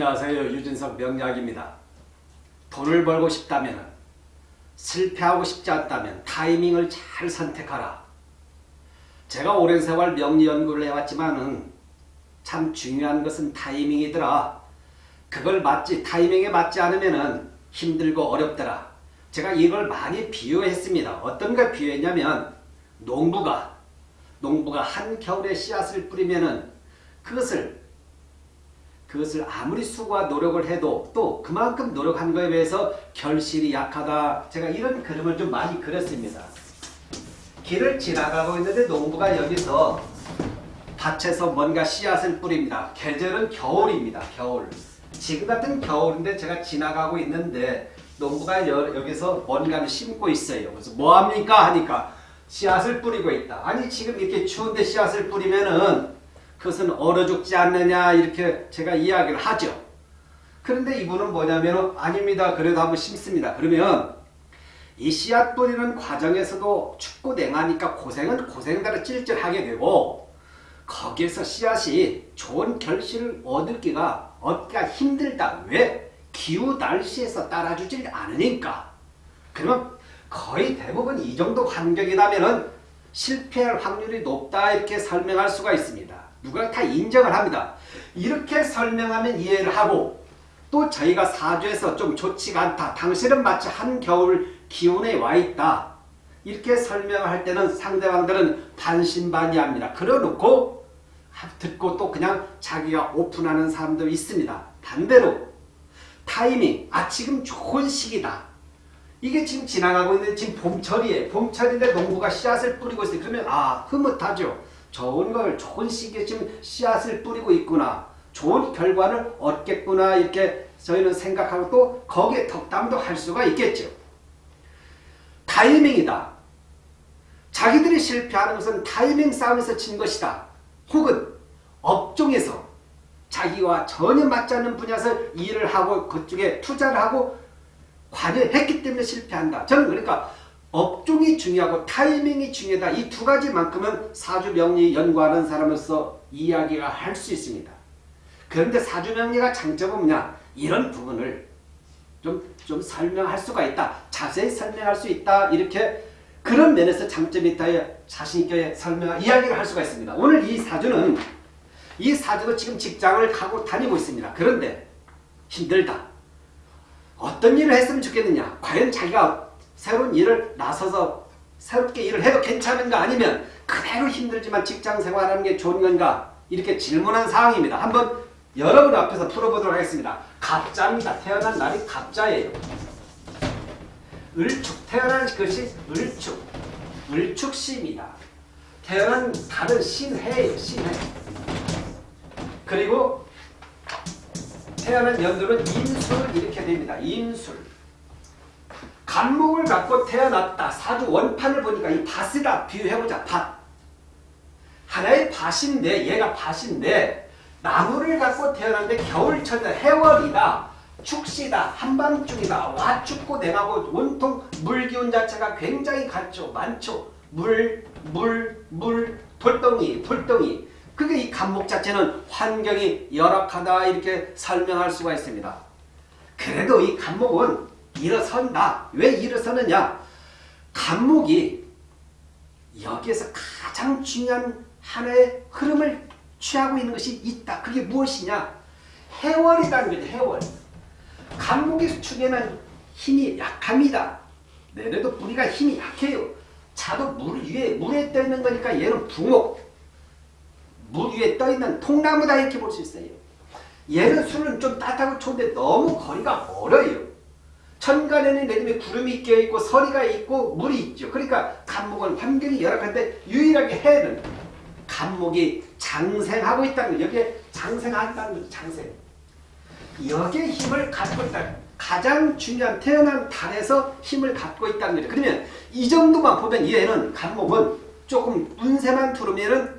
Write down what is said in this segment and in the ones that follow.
안녕하세요. 유진석 명약입니다. 돈을 벌고 싶다면 실패하고 싶지 않다면 타이밍을 잘 선택하라. 제가 오랜 세월 명리 연구를 해왔지만은 참 중요한 것은 타이밍이더라. 그걸 맞지 타이밍에 맞지 않으면은 힘들고 어렵더라. 제가 이걸 많이 비유했습니다. 어떤 걸 비유했냐면 농부가 농부가 한겨울에 씨앗을 뿌리면은 그것을 그것을 아무리 수고와 노력을 해도 또 그만큼 노력한 거에 비해서 결실이 약하다. 제가 이런 그림을 좀 많이 그렸습니다. 길을 지나가고 있는데 농부가 여기서 밭에서 뭔가 씨앗을 뿌립니다. 계절은 겨울입니다. 겨울. 지금 같은 겨울인데 제가 지나가고 있는데 농부가 여, 기서 뭔가를 심고 있어요. 그래서 뭐합니까? 하니까 씨앗을 뿌리고 있다. 아니 지금 이렇게 추운데 씨앗을 뿌리면은 그것은 얼어 죽지 않느냐 이렇게 제가 이야기를 하죠. 그런데 이분은 뭐냐면 아닙니다. 그래도 한번 심습니다. 그러면 이 씨앗 뿌리는 과정에서도 춥고 냉하니까 고생은 고생대로 찔찔하게 되고 거기에서 씨앗이 좋은 결실을 얻기가 얻기가 힘들다. 왜? 기후 날씨에서 따라주질 않으니까. 그러면 거의 대부분 이 정도 환경이라면 실패할 확률이 높다 이렇게 설명할 수가 있습니다. 누가 다 인정을 합니다. 이렇게 설명하면 이해를 하고 또 저희가 사주에서 좀 좋지가 않다. 당신은 마치 한겨울 기온에 와 있다. 이렇게 설명할 때는 상대방들은 반신반의합니다. 그러놓고 듣고 또 그냥 자기가 오픈하는 사람도 있습니다. 반대로 타이밍, 아 지금 좋은 시기다. 이게 지금 지나가고 있는 지금 봄철이에요. 봄철인데 농부가 씨앗을 뿌리고 있어요. 그러면 아 흐뭇하죠. 좋은 걸 시기에 지금 씨앗을 뿌리고 있구나. 좋은 결과를 얻겠구나 이렇게 저희는 생각하고 또 거기에 덕담도 할 수가 있겠죠. 타이밍이다. 자기들이 실패하는 것은 타이밍 싸움에서 진 것이다. 혹은 업종에서 자기와 전혀 맞지 않는 분야에서 일을 하고 그쪽에 투자를 하고 관여했기 때문에 실패한다. 저는 그러니까 업종이 중요하고 타이밍이 중요하다. 이 두 가지만큼은 사주명리 연구하는 사람으로서 이야기가 할 수 있습니다. 그런데 사주명리가 장점은 뭐냐? 이런 부분을 좀, 좀 설명할 수가 있다. 자세히 설명할 수 있다. 이렇게 그런 면에서 장점이 있다. 자신있게 설명, 이야기를 할 수가 있습니다. 오늘 이 사주는 이 사주도 지금 직장을 가고 다니고 있습니다. 그런데 힘들다. 어떤 일을 했으면 좋겠느냐? 과연 자기가 새로운 일을 나서서 새롭게 일을 해도 괜찮은가 아니면 그대로 힘들지만 직장 생활하는 게 좋은 건가 이렇게 질문한 사항입니다. 한번 여러분 앞에서 풀어보도록 하겠습니다. 갑자입니다. 태어난 날이 갑자예요. 을축 태어난 것이 을축 을축시입니다. 태어난 달은 신해예요. 신해. 그리고 태어난 연도는 임술 이렇게 됩니다. 임술. 간목을 갖고 태어났다. 사주 원판을 보니까 이 밭이다. 비유해보자. 밭. 하나의 밭인데 얘가 밭인데 나무를 갖고 태어났는데 겨울철이다. 해월이다. 축시다. 한밤중이다. 와 춥고 냉하고 온통 물기운 자체가 굉장히 같죠. 많죠. 물, 물, 물, 돌덩이, 돌덩이. 그게 이 간목 자체는 환경이 열악하다 이렇게 설명할 수가 있습니다. 그래도 이 간목은 일어선다. 왜 일어서느냐? 간목이 여기에서 가장 중요한 하나의 흐름을 취하고 있는 것이 있다. 그게 무엇이냐? 해월이라는 거죠. 해월. 간목의 축에는 힘이 약합니다. 내래도 뿌리가 힘이 약해요. 자도 물 위에 물에 떠 있는 거니까 얘는 붕옥. 물 위에 떠 있는 통나무다 이렇게 볼 수 있어요. 얘는 술은 좀 따뜻하고 좋은데 너무 거리가 멀어요. 천간에는 내림에 구름이 껴있고 서리가 있고 물이 있죠. 그러니까 간목은 환경이 열악한데 유일하게 해는 간목이 장생하고 있다는 거예요. 여기에 장생한다는 거죠. 장생. 여기에 힘을 갖고 있다. 가장 중요한 태어난 달에서 힘을 갖고 있다는 거죠. 그러면 이 정도만 보면 얘는 간목은 조금 운세만 두르면은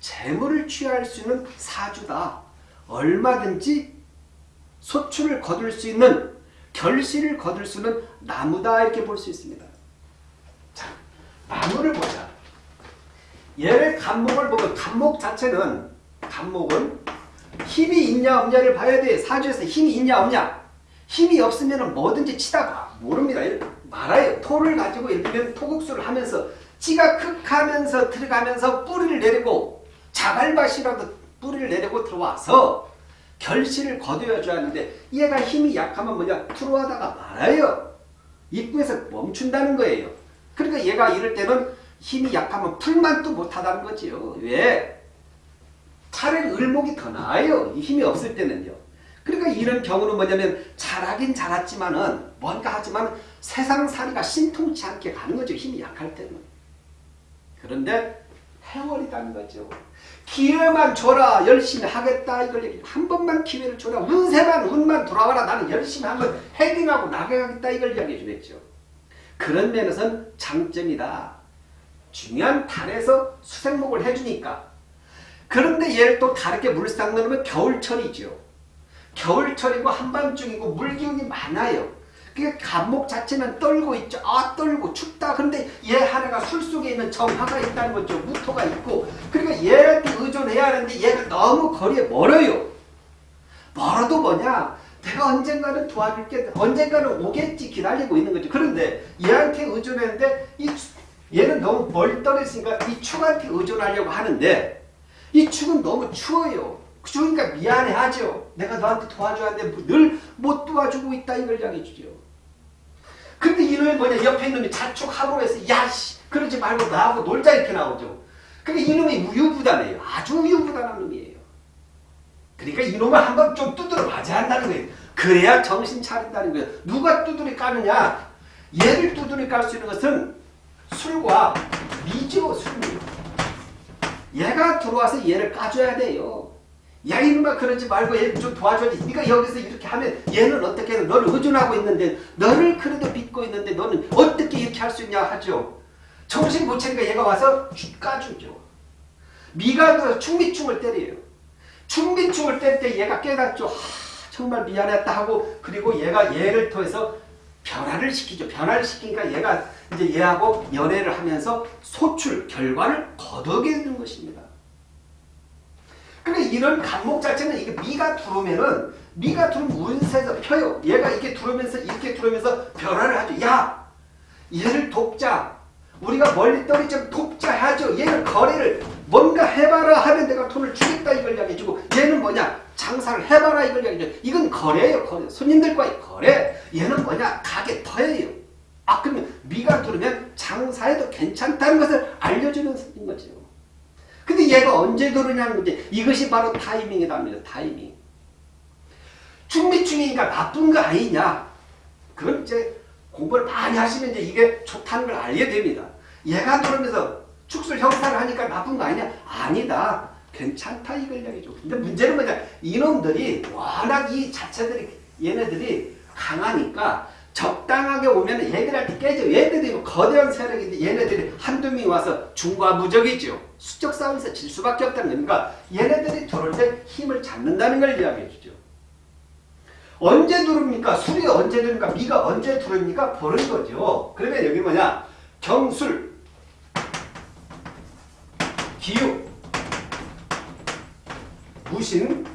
재물을 취할 수 있는 사주다. 얼마든지 소출을 거둘 수 있는 결실을 거둘 수는 나무다 이렇게 볼 수 있습니다. 자, 나무를 보자. 얘를 간목을 보면 간목 자체는 간목은 힘이 있냐 없냐를 봐야 돼. 사주에서 힘이 있냐 없냐. 힘이 없으면 뭐든지 치다 봐. 모릅니다. 말아요. 토를 가지고 예를 들면 토국수를 하면서 지가극하면서 들어가면서 뿌리를 내리고 자갈밭이라도 뿌리를 내리고 들어와서 결실을 거두어줘야 하는데 얘가 힘이 약하면 뭐냐 들어와다가 말아요. 입구에서 멈춘다는 거예요. 그러니까 얘가 이럴 때는 힘이 약하면 풀만 또 못하다는 거지요. 왜? 차라리 을목이 더 나아요. 힘이 없을 때는요. 그러니까 이런 경우는 뭐냐면 잘하긴 잘했지만은 뭔가 하지만 세상살이가 신통치 않게 가는 거죠. 힘이 약할 때는. 그런데 해월이라는 거죠. 기회만 줘라. 열심히 하겠다. 이걸. 한 번만 기회를 줘라. 운세만 운만 돌아와라. 나는 열심히 한번 헤딩하고 나가겠다. 이걸 이야기해 주겠죠. 그런 면에서는 장점이다. 중요한 달에서 수생목을 해주니까. 그런데 얘를 또 다르게 물상 넣으면 겨울철이죠. 겨울철이고 한밤중이고 물기운이 많아요. 그 감목 자체는 떨고 있죠. 아 떨고 춥다. 근데 얘 하나가 술 속에 있는 정화가 있다는 거죠. 무토가 있고 그러니까 얘한테 의존해야 하는데 얘가 너무 거리에 멀어요. 멀어도 뭐냐? 내가 언젠가는 도와줄게. 언젠가는 오겠지 기다리고 있는 거죠. 그런데 얘한테 의존했는데 이 얘는 너무 멀 떨어지니까 이 축한테 의존하려고 하는데 이 축은 너무 추워요. 추우니까 미안해하죠. 내가 너한테 도와줘야 하는데 늘 못 도와주고 있다 이걸 이야기해 주죠. 근데 이놈이 뭐냐 옆에 있는 놈이 자축하고 해서 야씨 그러지 말고 나하고 놀자 이렇게 나오죠. 그러니까 이놈이 우유부단해요. 아주 우유부단한 놈이에요. 그러니까 이놈을 한번 좀 두드려 맞아야 한다는 거예요. 그래야 정신 차린다는 거예요. 누가 두드려 까느냐? 얘를 두드려 깔 수 있는 것은 술과 미죠, 술미. 얘가 들어와서 얘를 까줘야 돼요. 야 이놈아 그러지 말고 얘좀 도와줘야지. 네가 여기서 이렇게 하면 얘는 어떻게 해? 너를 의존하고 있는데 너를 그래도 믿고 있는데 너는 어떻게 이렇게 할 수 있냐 하죠. 정신 못 차니까 얘가 와서 까주죠. 미가 들어서 충미충을 때려요. 충미충을 뗄때 얘가 깨닫죠. 하, 정말 미안했다 하고 그리고 얘가 얘를 통해서 변화를 시키죠. 변화를 시키니까 얘가 이제 얘하고 연애를 하면서 소출, 결과를 거두게 되는 것입니다. 그러니까 이런 간목 자체는 이게 미가 들어오면은 미가 들어오면 운세에서 펴요. 얘가 이렇게 들어오면서 이렇게 들어오면서 변화를 하죠. 야 얘를 돕자. 우리가 멀리 떨어지면 돕자 하죠. 얘를 거래를 뭔가 해봐라 하면 내가 돈을 주겠다 이걸 이야기해주고 얘는 뭐냐 장사를 해봐라 이걸 이야기해줘. 이건 거래예요. 거래. 손님들과의 거래. 얘는 뭐냐 가게 터예요. 아 그러면 미가 들어오면 장사해도 괜찮다는 것을 알려주는 거죠. 근데 얘가 언제 들어오냐는 문제. 이것이 바로 타이밍이랍니다. 타이밍. 충미충이니까 나쁜 거 아니냐. 그건 이제 공부를 많이 하시면 이제 이게 좋다는 걸 알게 됩니다. 얘가 들어오면서 축술 형사를 하니까 나쁜 거 아니냐? 아니다. 괜찮다 이걸 이야기죠. 근데 문제는 뭐냐? 이놈들이 워낙 이 자체들이 얘네들이 강하니까 적당하게 오면 얘들한테 깨져. 얘들이 뭐 거대한 세력인데 얘네들이 한두 명이 와서 중과무적이죠. 수적 싸움에서 질 수밖에 없다는 거니까 얘네들이 들어올 때 힘을 잡는다는 걸 이야기해 주죠. 언제 들어옵니까? 술이 언제 들어옵니까? 미가 언제 들어옵니까? 보는 거죠. 그러면 여기 뭐냐? 경술, 기육, 무신,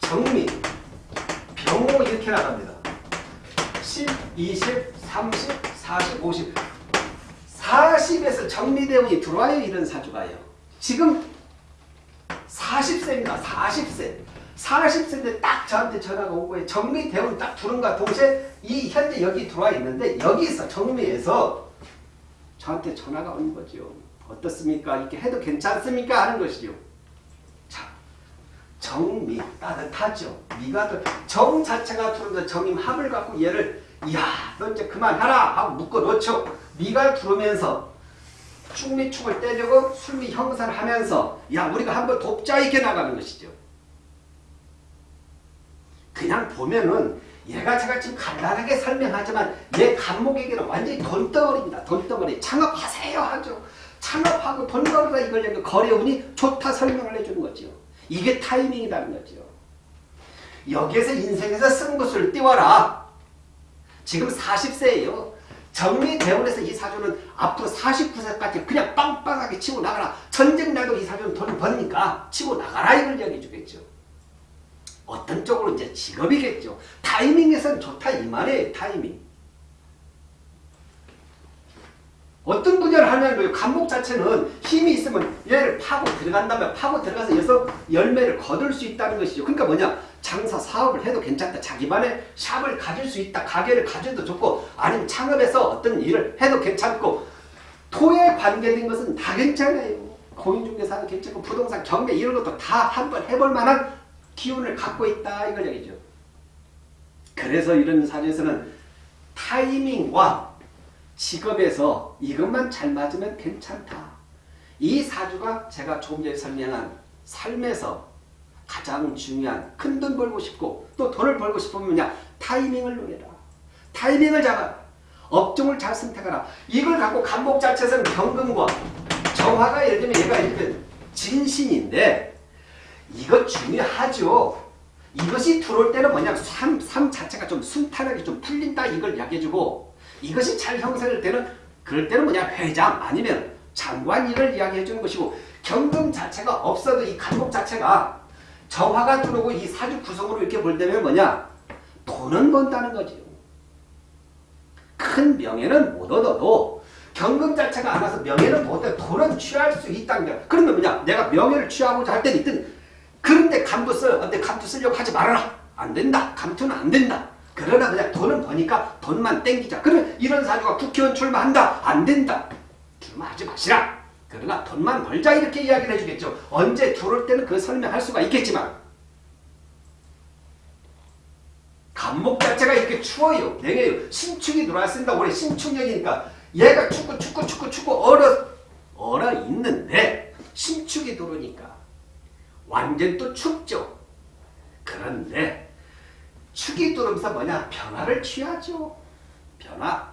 정미, 병호 이렇게 나갑니다. 10, 20, 30, 40, 50 40에서 정리대운이 들어와요. 이런 사주가요. 지금 40세입니다. 40세. 40세인데 딱 저한테 전화가 오고 정리대운 딱 들어온가 동시에 이 현재 여기 들어와 있는데 여기서 정리해서 저한테 전화가 오는 거죠. 어떻습니까? 이렇게 해도 괜찮습니까? 하는 것이죠. 자, 정미 따뜻하죠. 미가 정 자체가 들어오면 정임 합을 갖고 얘를 야, 너 이제 그만하라 하고 묶어 놓죠. 미가 들어오면서 충미충을 때리고 술미 형사를 하면서 야 우리가 한번 돕자 이렇게 나가는 것이죠. 그냥 보면은 얘가 제가 지금 간단하게 설명하지만 얘 간목에게는 완전히 돈덩어리입니다. 돈덩어리. 창업하세요 하죠. 창업하고 돈 벌어라 이걸 거래운이 좋다 설명을 해주는 거죠. 이게 타이밍이라는 거죠. 여기에서 인생에서 쓴 것을 띄워라. 지금 40세예요. 정리대원에서 이 사주는 앞으로 49세까지 그냥 빵빵하게 치고 나가라. 전쟁 나도 이 사주는 돈 버니까 치고 나가라 이걸 이야기해 주겠죠. 본격적으로 이제 직업이겠죠. 타이밍에선 좋다 이 말이에요. 타이밍. 어떤 분야를 하냐는. 감목 자체는 힘이 있으면 얘를 파고 들어간다면 파고 들어가서 여기서 열매를 거둘 수 있다는 것이죠. 그러니까 뭐냐 장사 사업을 해도 괜찮다. 자기만의 샵을 가질 수 있다. 가게를 가져도 좋고 아니면 창업해서 어떤 일을 해도 괜찮고 토에 관계된 것은 다 괜찮아요. 공인중개사는 괜찮고 부동산 경매 이런 것도 다 한번 해볼 만한 기운을 갖고 있다 이걸 얘기죠. 그래서 이런 사주에서는 타이밍과 직업에서 이것만 잘 맞으면 괜찮다. 이 사주가 제가 조금 전에 설명한 삶에서 가장 중요한 큰 돈 벌고 싶고 또 돈을 벌고 싶으면 뭐냐 타이밍을 노려라. 타이밍을 잡아라. 업종을 잘 선택하라. 이걸 갖고 간목 자체에서는 경금과 정화가 예를 들면 얘가 들면 진신인데 이거 중요하죠. 이것이 들어올 때는 뭐냐 삶, 삶 자체가 좀 순탄하게 좀 풀린다 이걸 이야기해주고 이것이 잘 형성될 때는 그럴 때는 뭐냐 회장 아니면 장관 일을 이야기해 주는 것이고 경금 자체가 없어도 이 간목 자체가 정화가 들어오고 이 사주 구성으로 이렇게 볼 때면 뭐냐 돈은 번다는 거죠. 큰 명예는 못 얻어도 경금 자체가 안 와서 명예는 못 얻어 돈은 취할 수 있다는 거야. 그러면 뭐냐 내가 명예를 취하고자 할 때는 있든 그런데 감투 써. 근데 감투 쓰려고 하지 말아라. 안 된다. 감투는 안 된다. 그러나 그냥 돈은 버니까 돈만 땡기자. 그러면 이런 사주가 국회의원 출마한다. 안 된다. 출마하지 마시라. 그러나 돈만 벌자 이렇게 이야기를 해주겠죠. 언제 들어올 때는 그 설명할 수가 있겠지만 감목 자체가 이렇게 추워요. 내게요. 신축이 들어왔습니다. 올해 신축년이니까 얘가 축구 축구 축구 축구 얼어 얼어 있는데 신축이 들어오니까 완전 또 춥죠. 그런데 축이 들어오면서 뭐냐 변화를 취하죠. 변화.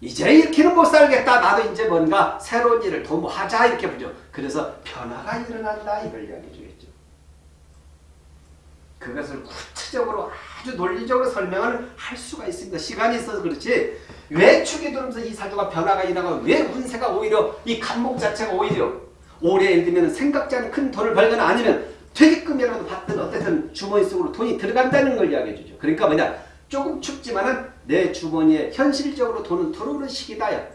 이제 이렇게는 못 살겠다. 나도 이제 뭔가 새로운 일을 도모하자 이렇게 보죠. 그래서 변화가 일어난다 이걸 이야기해 주겠죠. 그것을 구체적으로 아주 논리적으로 설명을 할 수가 있습니다. 시간이 있어서 그렇지 왜 축이 들어오면서 이 사주가 변화가 일어나고 왜 운세가 오히려 이 간목 자체가 오히려 올해 예를 들면 생각지 않은 큰 돈을 벌거나 아니면 퇴직금이라도 받든 어쨌든 주머니 속으로 돈이 들어간다는 걸 이야기해 주죠. 그러니까 뭐냐 조금 춥지만은 내 주머니에 현실적으로 돈은 들어오는 시기다요.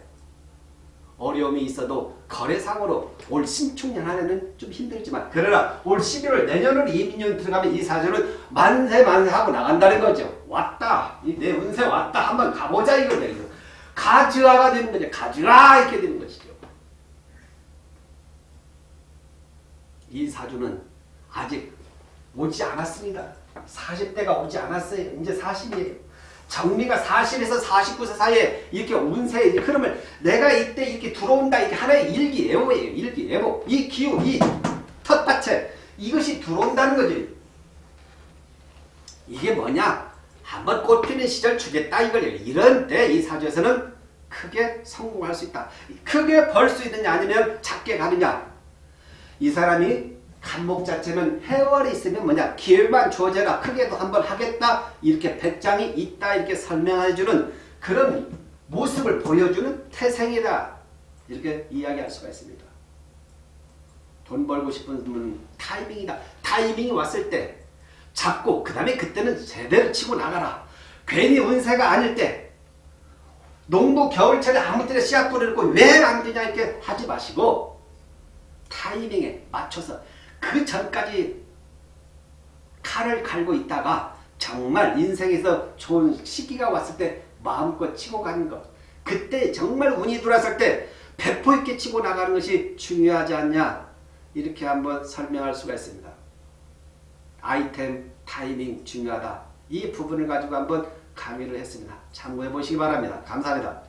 어려움이 있어도 거래상으로 올 신축년 한해는 좀 힘들지만 그러나 올 11월 내년으로 이민년 들어가면 이 사주는 만세 만세 하고 나간다는 거죠. 왔다. 내 운세 왔다. 한번 가보자 얘기죠. 가즈아가 되는 거죠. 가즈아 이렇게 되는 것이죠. 이 사주는 아직 오지 않았습니다. 40대가 오지 않았어요. 이제 40이에요. 정리가 40에서 49세 사이에 이렇게 운세의 흐름을 내가 이때 이렇게 들어온다 이게 하나의 일기예보예요. 일기예보. 이 기운, 이 텃밭에 이것이 들어온다는 거지. 이게 뭐냐? 한번 꽃 피는 시절 주겠다 이걸 이런 때 이 사주에서는 크게 성공할 수 있다. 크게 벌 수 있느냐 아니면 작게 가느냐. 이 사람이 간목 자체는 해월이 있으면 뭐냐 기회만 주어져라 크게도 한번 하겠다 이렇게 배짱이 있다 이렇게 설명해주는 그런 모습을 보여주는 태생이다 이렇게 이야기할 수가 있습니다. 돈 벌고 싶은 분은 타이밍이다. 타이밍이 왔을 때 잡고 그 다음에 그때는 제대로 치고 나가라. 괜히 운세가 아닐 때 농부 겨울철에 아무 때나 씨앗 뿌리고 왜 안 되냐 이렇게 하지 마시고 타이밍에 맞춰서 그 전까지 칼을 갈고 있다가 정말 인생에서 좋은 시기가 왔을 때 마음껏 치고 가는 것. 그때 정말 운이 들어왔을 때 배포 있게 치고 나가는 것이 중요하지 않냐. 이렇게 한번 설명할 수가 있습니다. 아이템, 타이밍 중요하다. 이 부분을 가지고 한번 강의를 했습니다. 참고해 보시기 바랍니다. 감사합니다.